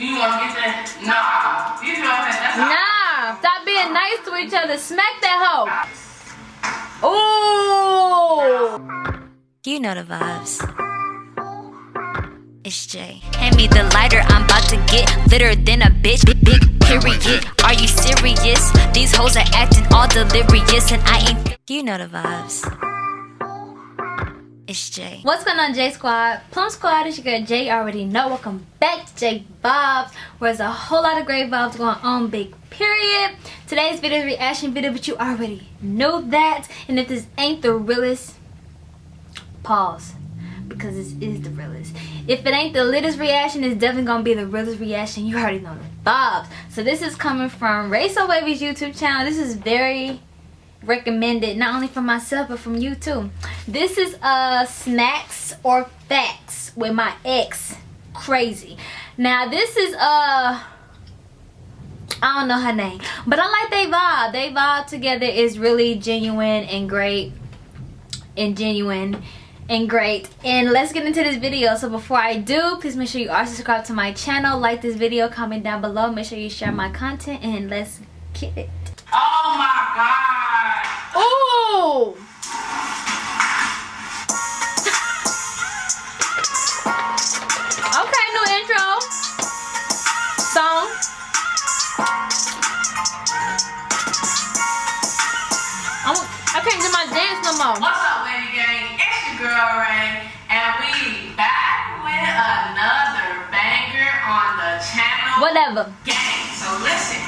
You want to get that? Nah. You know that? That's Nah, stop being nice to each other. Smack that hoe. Ooh. You know the vibes. It's Jay. Hand me the lighter, I'm about to get litter than a bitch. Big, big period. Are you serious? These hoes are acting all delirious, and I ain't. You know the vibes. It's Jay. What's going on, J Squad? Plum Squad, it's your girl Jay. You already know. Welcome back to J Vibes, where there's a whole lot of great vibes going on, big period. Today's video is reaction video, but you already know that. And if this ain't the realest, pause. Because this is the realest. If it ain't the latest reaction, it's definitely gonna be the realest reaction. You already know the vibes. So this is coming from Ray So Wavy's YouTube channel. This is very recommended not only for myself but from you too. This is uh smacks or facts with my ex. Crazy. Now this is uh I don't know her name but I like they vibe. They vibe together is really genuine and great and genuine and great. And let's get into this video. So before I do please make sure you are subscribed to my channel. Like this video comment down below. Make sure you share my content and let's get it Oh my god. Ooh! okay, new intro. Song. I'm, I can't do my dance no more. What's up, Lady Gang? It's your girl Ray, and we back with another banger on the channel. Whatever. Gang. So listen,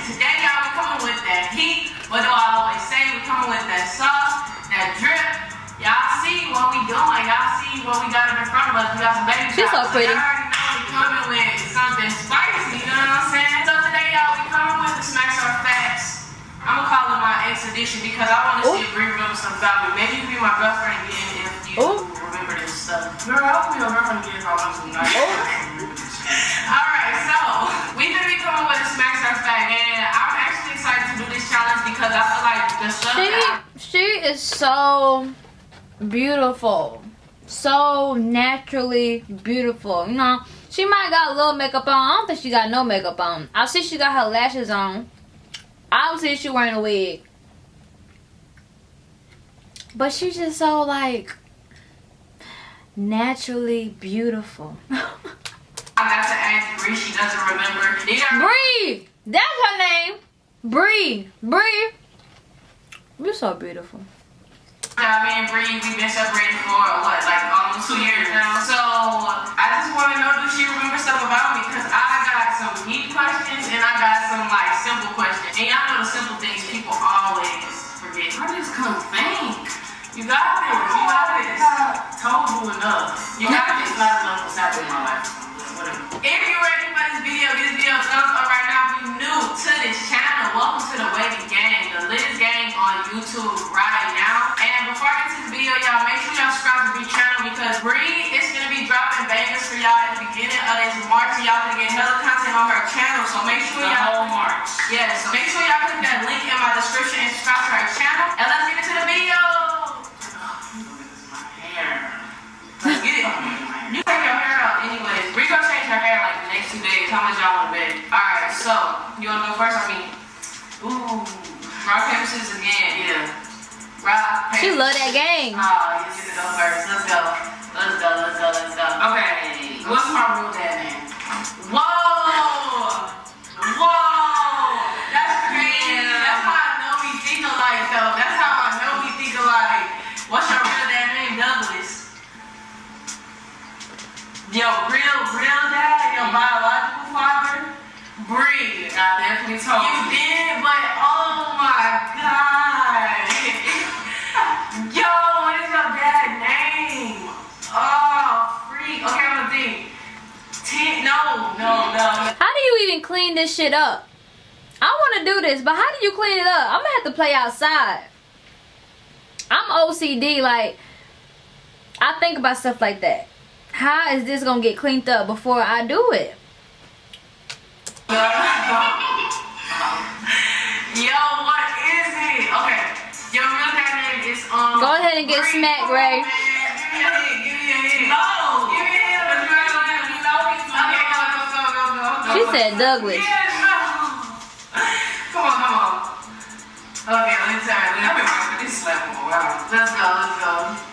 She's so pretty. Y'all already know we coming with something spicy. You know what I'm saying? So today y'all we coming with the smacks or facts. I'm gonna call it my ex edition because I want to see oh. if Bree remember something about me. Maybe you can be my girlfriend again if you Ooh. remember this stuff. Girl, I'll be your girlfriend again if I want some nice. Alright, so we've been coming with a smacks our fact, and I'm actually excited to do this challenge because I feel like the stuff She, she is so beautiful. So naturally beautiful. You know, she might got a little makeup on. I don't think she got no makeup on. I see she got her lashes on. Obviously she wearing a wig. But she's just so like naturally beautiful. I got to ask Bree, she doesn't remember. Bree! That's her name. Bree. Bree. You're so beautiful. Yeah, me and Bree, we've been separated for what, like almost two years now. So I just want to know, does she remember stuff about me? Because I got some deep questions and I got some like simple questions. And y'all know the simple things people always forget. I just couldn't think. You got this. You got this. Told you enough. You got this. Not enough was happening in my life. Whatever. If you're ready for this video, this video thumbs up right now. If you're new to this channel, welcome to the Wavy Gang, the Liz Gang on YouTube right now. Y'all, make sure y'all subscribe to Bree channel because Bree is gonna be dropping bangers for y'all at the beginning of this March. Y'all gonna get hella content on her channel, so make sure y'all March. Yeah, so make sure y'all click that link She love that game. Oh, you get to go first. Let's go. Let's go, let's go, let's go. Okay. What's my rule dad name? Whoa! Whoa! That's crazy. That's how I know we think alike though. That's how I know we think alike. What's your real dad name? Douglas. Yo, real, real dad, your biological father, Bree. I definitely told you. You did, but oh my god. Clean this shit up? I want to do this, but how do you clean it up? I'm gonna have to play outside. I'm OCD, like I think about stuff like that. How is this gonna get cleaned up before I do it? Yo, what is it? Okay, your real dad name is um. Go ahead and get smacked, Ray. Give me a hint, give me a hint. No, give me a hint. Okay, go, go, go, go, go, go. no. She said Douglas. Come on, come on. Okay. Let's go, let's go.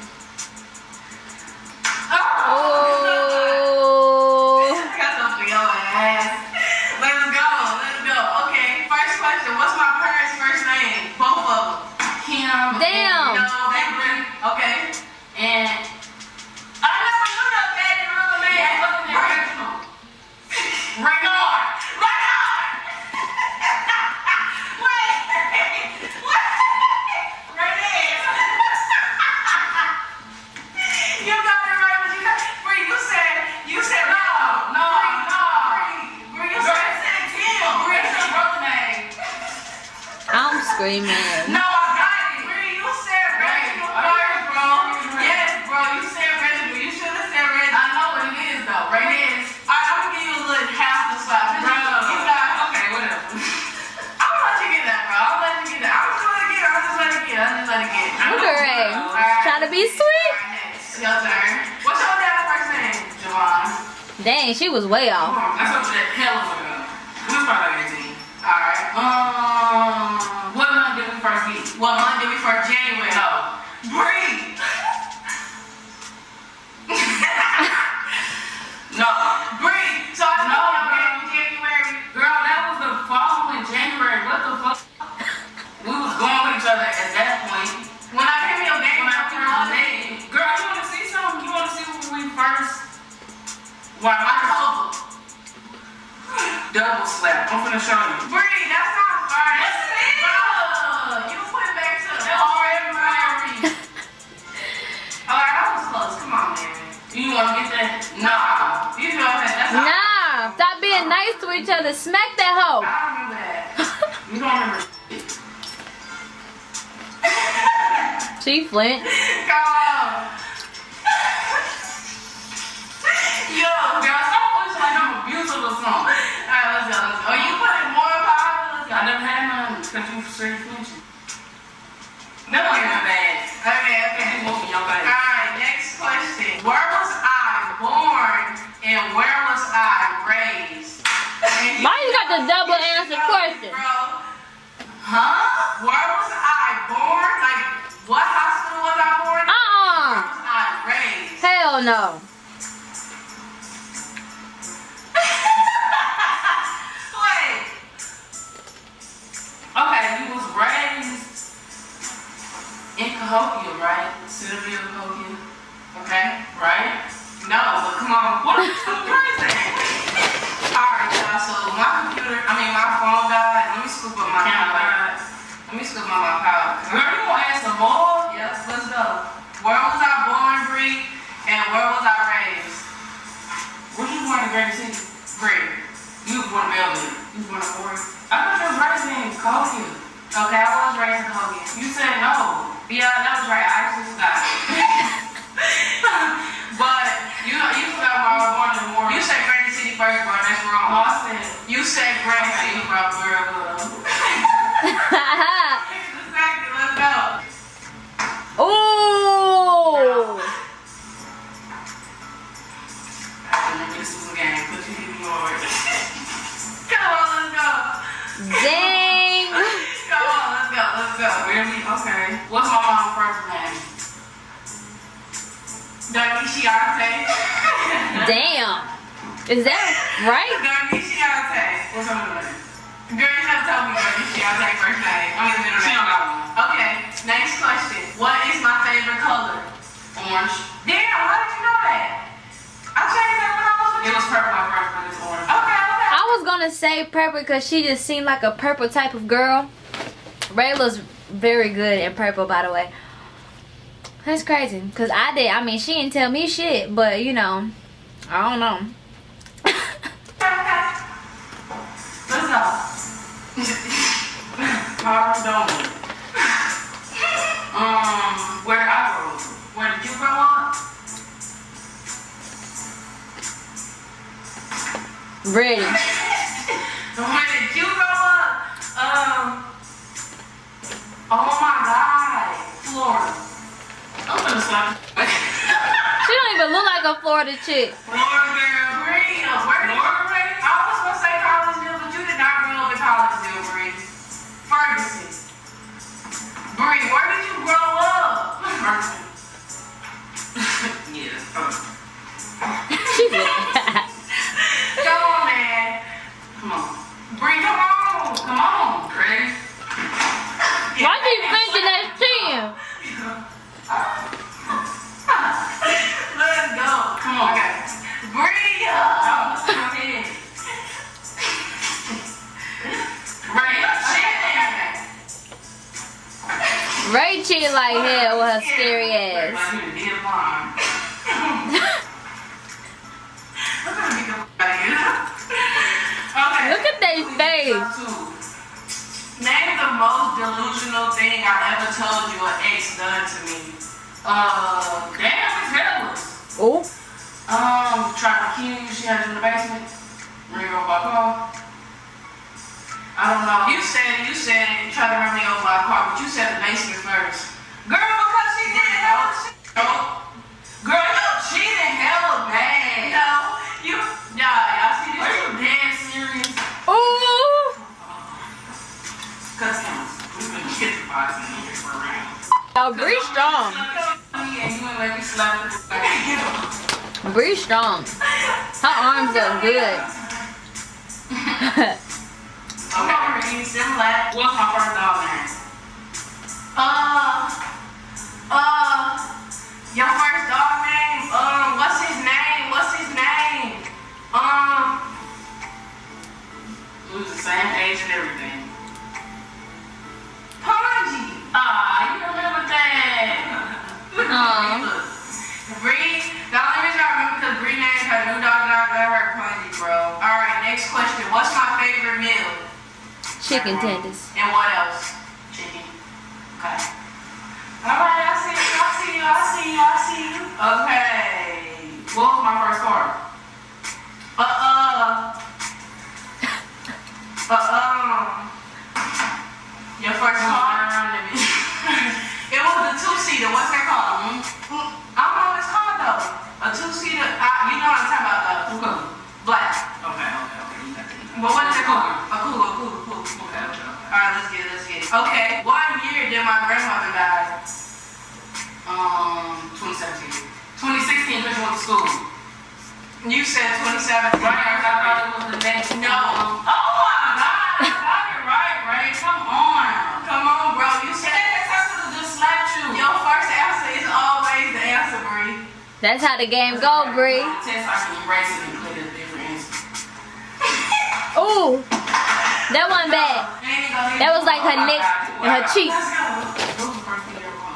I'm. No, I got it. Bree, you said Reginald first, bro. Yes, bro, you said Reginald. You should have said I know what it is though. Right there. Alright, I'm gonna give you a little half the slap. Bro. You you got Okay, whatever. I'm gonna let you get that, bro. I'm gonna let you get that. I'm just let it get. I'm just let it get. I'm just let it get. Look at Ray. Alright. Trying to be sweet. Alright, next. Your turn. What's your dad's first name? Javon. Dang, she was way off. January? No. She flint. Yo, Girl, stop pushing like I'm abusive or something. Alright, let's go. Let's go. Oh, you put it more powerful? Let's go. I never had none because you straight flinching. No, you're not bad. Okay, okay. You woke me up like Alright, next question. Where was I born and where was I raised? And Why you got the double answer question? Bro. Huh? Where was I Hell no. Wait. Okay, you was raised in Cahokia, right? Sylvia Cahokia. Okay, right? No, but come on. What are you? Alright, y'all. So my computer, I mean my phone died. Let me scoop up my Camera. Let me scoop up my power. In Okay, I was raised in Hogan. You said no. Yeah, that was right. I actually forgot. but you you forgot where I was born in Warren. You said Granite City first, bro. That's wrong. I said, You said okay, City. bro, girl. Exactly. Purple because she just seemed like a purple type of girl. Rayla's very good in purple, by the way. That's crazy. Cause I did. I mean, she didn't tell me shit, but you know, I don't know. Let's go. Harvard Dome. Um, where I grew up. Where did you grow up? Ready. When did you grow up? Um. Oh my God, Florida. I'm gonna slap. She don't even look like a Florida chick. Florida girl. Where most delusional thing I ever told you an ex done to me. Uh, damn, it's headless. Oh, Um, trying to kill you. She had you in the basement. Ring over my car. I don't know. You said you said try to run me over my car, but you said the basement first. Girl, because she did hella. No. Oh, Bree strong. And you ain't let me slap it. Bree strong. Her arms look good. Okay, you similar. What's my first dog name? Uh, uh, your first dog name? Um, what's his name? What's his name? Um, who's the same age and everything? Ponji. Ah, you remember that? Aw. Bree, the only reason I remember because Bree named her new dog and I got her Ponji, bro. All right, next question. What's my favorite meal? Chicken tenders. And what else? Chicken. Okay. Alright, I see you, I see you, I see you, I see you. Okay. What was my first car? Uh uh. Uh um. Your first car? It was the two seater. What's that called? Mm, mm, I don't know what it's called though. A two seater. Uh, you know what I'm talking about though. Black. Okay, okay, okay. But what is it called? A cougar, a cougar, cougar. Okay, okay, okay. Alright, let's get it, let's get it. Okay, what year did my grandmother die? Um, 2017. 2016, because you went to school. You said 2017. Right, I thought it was the next. No. Oh my God, I got it right, Ray. Come on. That's how the game go, Bree. Test, I can erase it and put it a different answer. Ooh, that one bad. That was like her neck and her cheek. Let's go. What was the first thing you ever?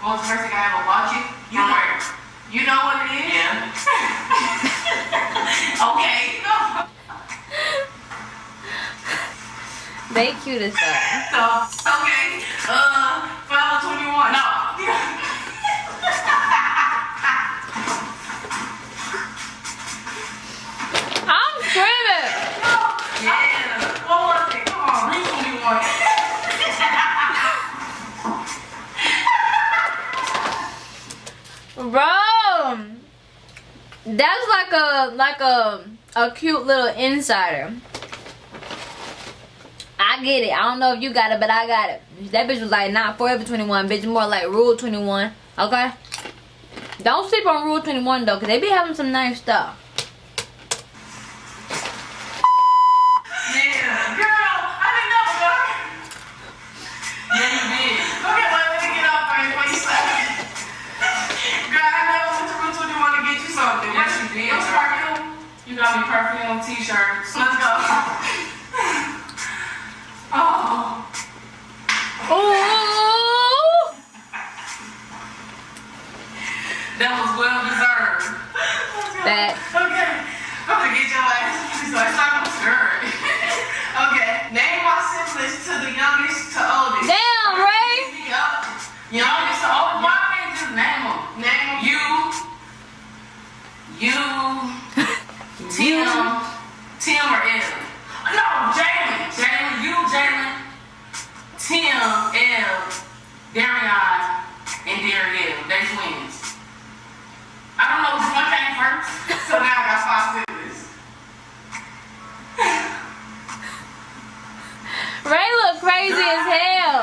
What was the first thing I ever bought you? You From know, you know what it is? Yeah. Okay. They cute as fuck. So, okay. Uh, Forever 21. No. That's like a like a a cute little insider. I get it. I don't know if you got it, but I got it. That bitch was like not forever 21, bitch. More like Rue 21. Okay. Don't sleep on Rue 21 though, cause they be having some nice stuff. Yeah. Girl, I didn't know, girl. Yeah, you did. Okay, well, let me get up first before you slap me. Girl, I never went to Rue 21 to get you something. Yes, you did, What's girl. perfume? You got me perfume t-shirts. Let's go. oh. Ooh. That was well deserved. That. Okay. I'm gonna get your ass. So it's like I'm scared. okay. Name my siblings to the youngest to oldest. Damn, Ray. Yup. Y'all just oh, why can't just name them? Name them. You, you, Tim, Tim or Ed? No, Jalen, Jalen, you, Jalen, Tim, Ed, Darion, and Dariel. They twins. I don't know which one came first. So now I got five siblings. Ray look crazy as hell.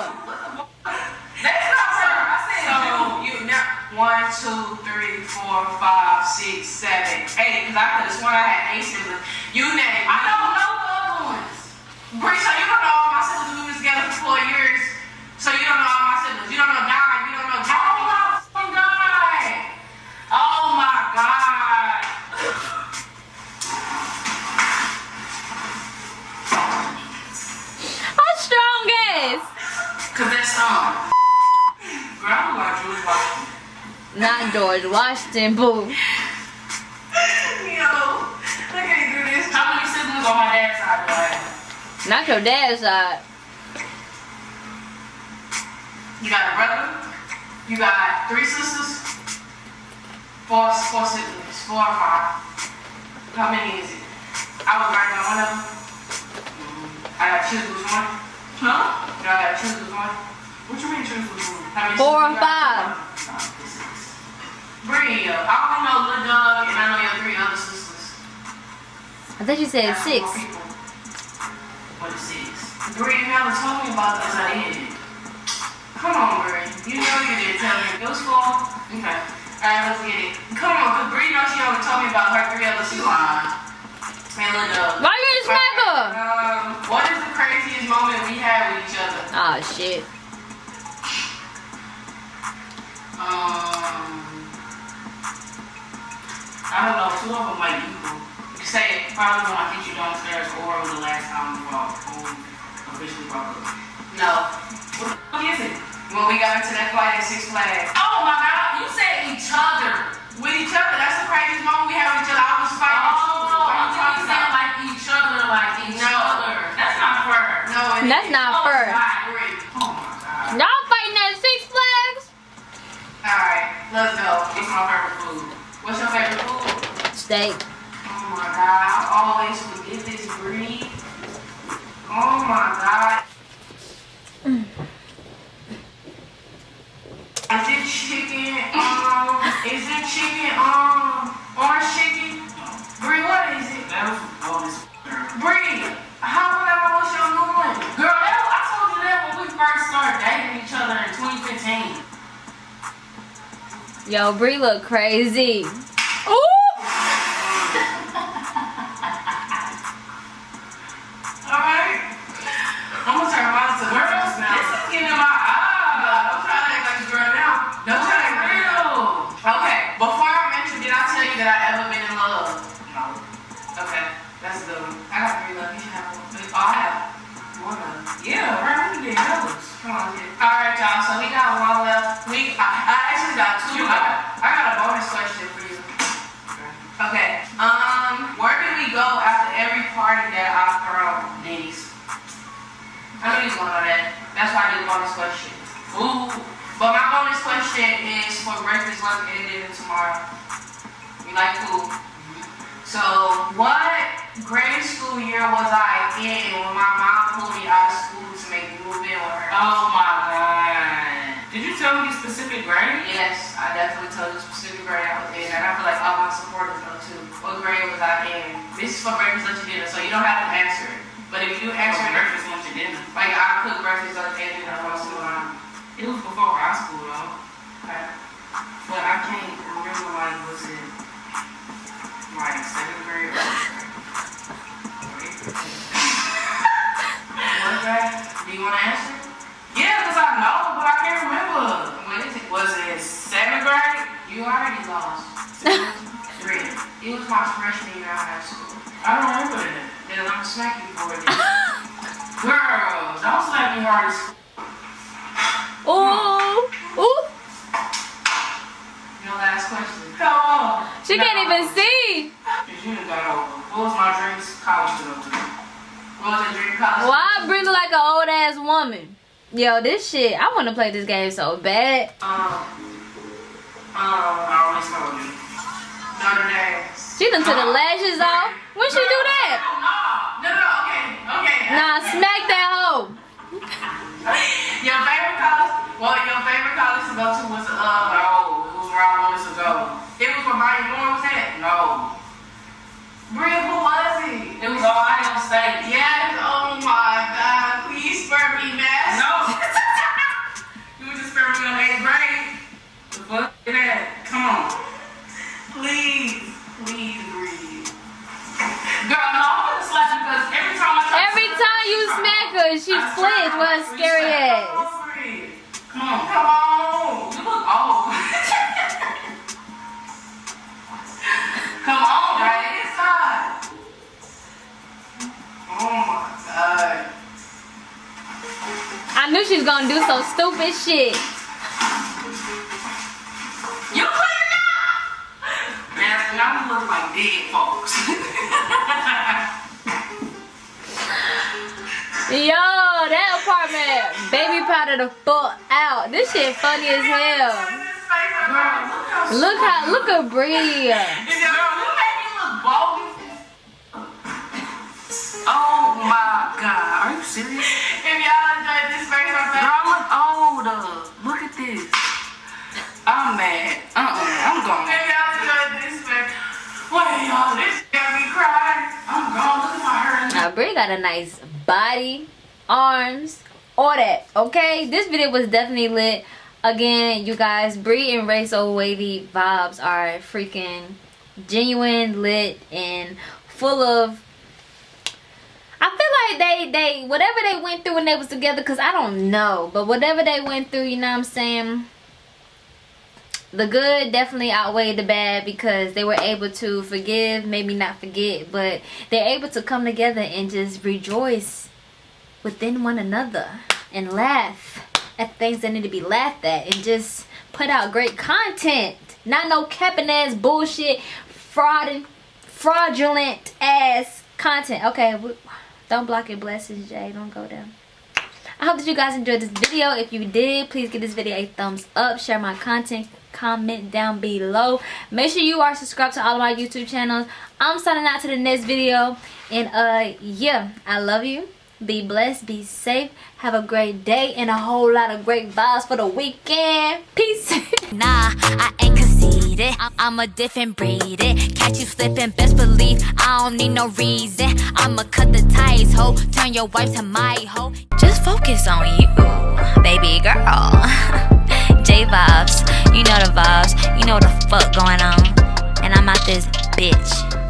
That's not her. I said So you now one, two, three, four, five, six, seven, eight. Cause I could have sworn I had eight siblings. You name. I don't know the other ones. Bree, so you don't know all my siblings. We was together for four years. So you don't know all my siblings. You don't know Don. Not George Washington, boo. Yo, I can't do this. How many siblings on my dad's side do I have? Not your dad's side. You got a brother. You got three sisters. Four, four siblings. Four or five. How many is it? I was right on one of them. I gotta choose which one. Huh? Do I gotta choose which one? What you mean choose which one? How many Four or sisters you got? five. Nah, this is. Bree, I only know Lil Doug and I know your three other sisters. I thought you said That's six. four people. What is six? Bree, you never told me about this. I did. Come on, Bree. You know you didn't tell me. It was four. Okay. Alright, let's get it. Come on, cause Bree knows she only told me about her three other sisters. And Lil Doug. Why you ain't smack her? Um, what is the craziest moment we had with each other? Oh shit. Um, I don't know. Two of them might equal. You say it probably when I get you downstairs or when the last time we brought when we officially brought up. no. What the fuck is it? When we got into that fight at Six Flags. Oh my god, you said each other. With each other, that's the craziest moment we had with each other. I was fighting. Oh, What are I'm you talking saying about? like each other, like each No. other. That's not fair. No, it That's isn't. not Oh, fair. God, Bree. Oh. Y'all fighting at Six Flags? Alright, let's go. What's my favorite food? What's your favorite food? Steak. Oh my god, I always forget this breed. Oh my god. Is it chicken? Um, is it chicken? Um, orange chicken? Bree, what is it? That was bonus. Bree, how would I know what's your new one? Girl, that, I told you that when we first started dating each other in 2015. Yo, Bree look crazy. We like food. So, what grade school year was I in when my mom pulled me out of school to make me move in with her? Oh my god. Did you tell me specific grade? Yes, I definitely told you specific grade I was in, and I feel like all my supporters know too. What grade was I in? This is for breakfast, lunch, and dinner, so you don't have to answer it. But if you do answer it, breakfast, lunch, and dinner. like I cook breakfast, lunch, and dinner once in a while. It was before high school though. Okay. But I can't remember like was it like seventh grade or? What grade? Do you want to answer? Yeah, because I know, but I can't remember. When is it? Was it seventh grade? You already lost. Three. It was my freshman year of high school. I don't remember that. Then I'm you for it. Girl, don't slap me hard as Ooh! Ooh! Your last question. Come She can't even see. You got over. What was my dreams? College student. What was your dream college? Why Bree look like an old ass woman? Yo, this shit, I wanna play this game so bad. Um. Um. I always told you. Notre Dame. She done took the lashes off. When she do that? No, no, okay, okay. Nah, smack that hoe. Your favorite college? Well, your favorite college to go to was uh. No, it was where I wanted to go. It was where Miami Moore was at. No. Bria, who was it? It was Ohio State. Yes. Oh my God. Please spare me, man. No. You were just spare me in eighth grade. the fuck is that? Come on. Please, please breathe. Girl, no, I'm gonna slap you because every time I try to Every slap time you smack her, she I flinch try with her scary reset. ass. Come on. Come on. I knew she was gonna do some stupid shit. You now look like dead folks. Yo, that apartment baby powder the fuck out. This shit funny as hell. Look how look at Bria. Got a nice body, arms, all that. Okay, this video was definitely lit. Again, you guys, Bree and Ray So Wavy vibes are freaking genuine, lit, and full of. I feel like they they whatever they went through when they was together, cause I don't know, but whatever they went through, you know what I'm saying. The good definitely outweighed the bad because they were able to forgive, maybe not forget, but they're able to come together and just rejoice within one another and laugh at things that need to be laughed at and just put out great content. Not no capping ass bullshit, fraud fraudulent ass content. Okay, don't block your blessings, Jay. Don't go there. I hope that you guys enjoyed this video. If you did, please give this video a thumbs up. Share my content. Comment down below. Make sure you are subscribed to all of my YouTube channels. I'm signing out to the next video. And uh, yeah, I love you. Be blessed. Be safe. Have a great day and a whole lot of great vibes for the weekend. Peace. Nah, I ain't conceited. I- I'm a different breed. It. Catch you slipping, best believe I don't need no reason. I'ma cut the ties, ho. Turn your wife to my hoe. Just focus on you, baby girl. J vibes, you know the vibes. You know the fuck going on. And I'm out this bitch.